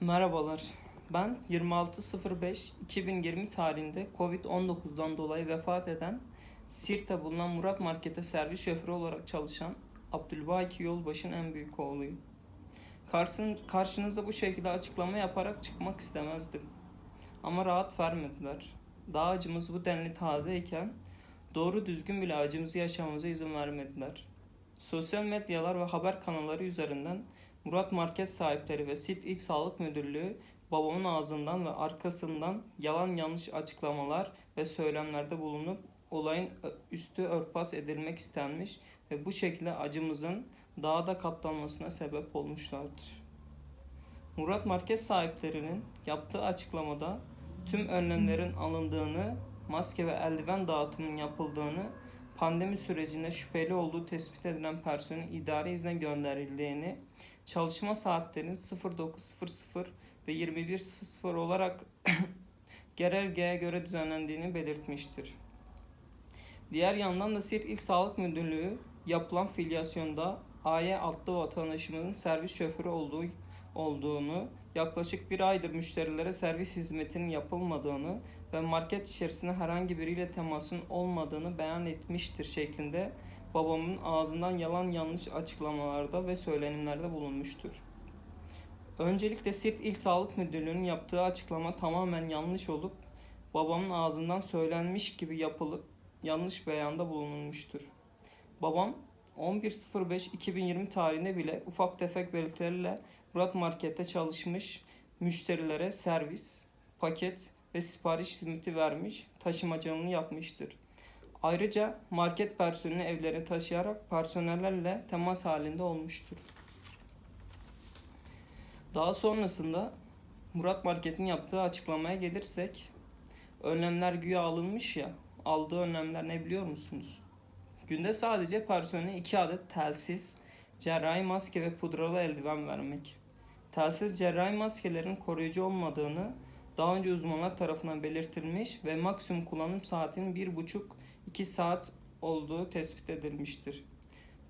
Merhabalar. Ben 26.05.2020 tarihinde Covid-19'dan dolayı vefat eden Sirt'te bulunan Murat Market'e servis şoförü olarak çalışan Abdülbaki Yolbaş'ın en büyük oğluyum. Karşın, karşınıza bu şekilde açıklama yaparak çıkmak istemezdim. Ama rahat vermediler. Daha acımız bu denli tazeyken doğru düzgün bile acımızı yaşamamıza izin vermediler. Sosyal medyalar ve haber kanalları üzerinden Murat Market sahipleri ve SİT İl Sağlık Müdürlüğü babamın ağzından ve arkasından yalan yanlış açıklamalar ve söylemlerde bulunup olayın üstü örtbas edilmek istenmiş ve bu şekilde acımızın daha da katlanmasına sebep olmuşlardır. Murat Market sahiplerinin yaptığı açıklamada tüm önlemlerin alındığını, maske ve eldiven dağıtımının yapıldığını, pandemi sürecinde şüpheli olduğu tespit edilen personelin idari izne gönderildiğini, çalışma saatlerinin 09.00 ve 21.00 olarak genelgeye göre düzenlendiğini belirtmiştir. Diğer yandan da Siirt İl Sağlık Müdürlüğü yapılan filyasyonda AY adlı vatandaşımızın servis şoförü olduğu olduğunu, yaklaşık bir aydır müşterilere servis hizmetinin yapılmadığını ve market içerisinde herhangi biriyle temasın olmadığını beyan etmiştir şeklinde babamın ağzından yalan yanlış açıklamalarda ve söylenimlerde bulunmuştur. Öncelikle Siirt İl Sağlık Müdürlüğü'nün yaptığı açıklama tamamen yanlış olup babamın ağzından söylenmiş gibi yapılıp yanlış beyanda bulunulmuştur. Babam 11.05.2020 tarihinde bile ufak tefek belirtilerle Murat Market'te çalışmış müşterilere servis, paket ve sipariş hizmeti vermiş, taşımacılığını yapmıştır. Ayrıca market personeli evlerine taşıyarak personellerle temas halinde olmuştur. Daha sonrasında Murat Market'in yaptığı açıklamaya gelirsek önlemler güya alınmış ya aldığı önlemler ne biliyor musunuz? Günde sadece personele 2 adet telsiz, cerrahi maske ve pudralı eldiven vermek. Telsiz cerrahi maskelerin koruyucu olmadığını daha önce uzmanlar tarafından belirtilmiş ve maksimum kullanım saatinin 1,5-2 saat olduğu tespit edilmiştir.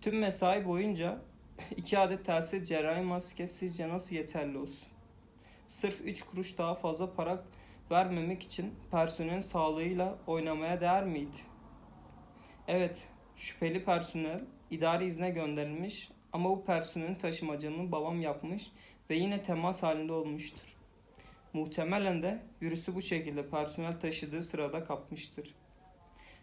Tüm mesai boyunca 2 adet telsiz cerrahi maske sizce nasıl yeterli olsun? Sırf 3 kuruş daha fazla para vermemek için personelin sağlığıyla oynamaya değer miydi? Evet, şüpheli personel idari izne gönderilmiş ama bu personelin taşımacılığını babam yapmış ve yine temas halinde olmuştur. Muhtemelen de virüsü bu şekilde personel taşıdığı sırada kapmıştır.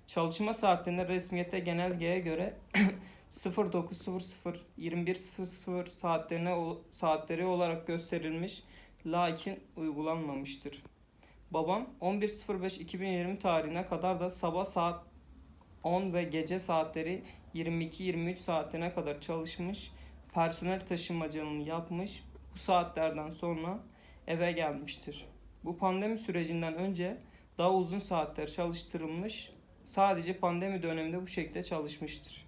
Çalışma saatlerinde resmiyete genelgeye göre 09.00 21.00 saatlerine saatleri olarak gösterilmiş lakin uygulanmamıştır. Babam 11.05.2020 tarihine kadar da sabah saat 10 ve gece saatleri 22-23 saatine kadar çalışmış, personel taşımacılığını yapmış, bu saatlerden sonra eve gelmiştir. Bu pandemi sürecinden önce daha uzun saatler çalıştırılmış, sadece pandemi döneminde bu şekilde çalışmıştır.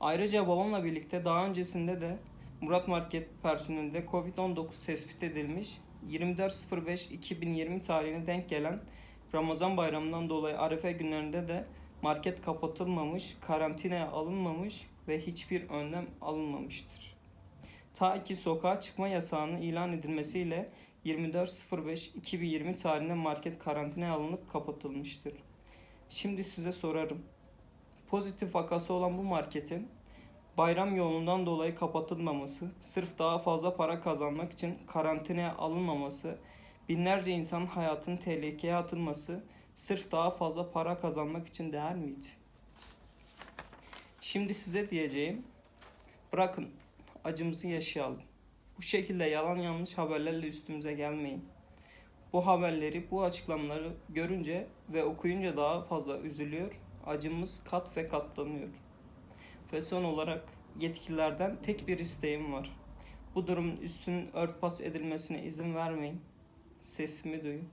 Ayrıca babamla birlikte daha öncesinde de Murat Market personelinde Covid-19 tespit edilmiş 24.05.2020 tarihine denk gelen Ramazan bayramından dolayı Arefe günlerinde de market kapatılmamış, karantinaya alınmamış ve hiçbir önlem alınmamıştır. Ta ki sokağa çıkma yasağının ilan edilmesiyle 24.05.2020 tarihinde market karantinaya alınıp kapatılmıştır. Şimdi size sorarım. Pozitif vakası olan bu marketin bayram yoğunluğundan dolayı kapatılmaması, sırf daha fazla para kazanmak için karantinaya alınmaması, binlerce insanın hayatını tehlikeye atılması, sırf daha fazla para kazanmak için değer miydi? Şimdi size diyeceğim, bırakın acımızı yaşayalım. Bu şekilde yalan yanlış haberlerle üstümüze gelmeyin. Bu haberleri, bu açıklamaları görünce ve okuyunca daha fazla üzülüyor, acımız kat ve katlanıyor. Ve son olarak yetkililerden tek bir isteğim var. Bu durumun üstünün örtbas edilmesine izin vermeyin. Sesimi duyun.